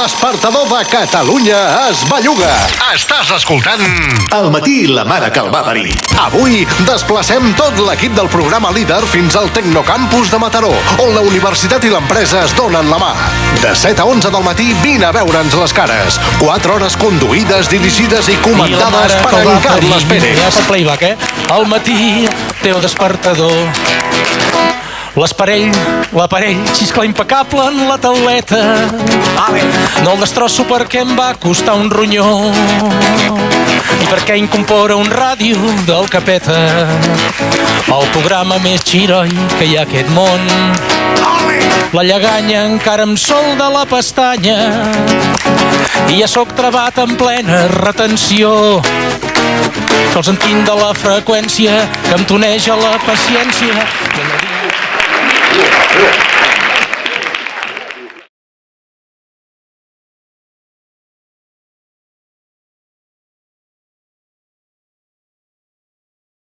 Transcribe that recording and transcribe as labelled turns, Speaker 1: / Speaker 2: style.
Speaker 1: despertador de Catalunya es belluga. Estàs escoltant...
Speaker 2: Al matí la mare que el va parir.
Speaker 1: Avui desplacem tot l'equip del programa líder fins al Tecnocampus de Mataró, on la universitat i l'empresa es donen la mà. De 7 a 11 del matí vine a veure'ns les cares. 4 hores conduïdes, dirigides i comandades per en Carles Pérez.
Speaker 3: Ja playback, eh? Al matí, teu despertador. L'esparell, l'aparell, xiscla impecable en la tauleta. No el destrosso perquè em va costar un ronyó. I perquè incorpora un ràdio del capeta. El programa més xiroi que hi ha aquest món. La lleganya encara em sol de la pestanya i ja sóc trebat en plena retenció que els entenc de la freqüència que em toneja la paciència. I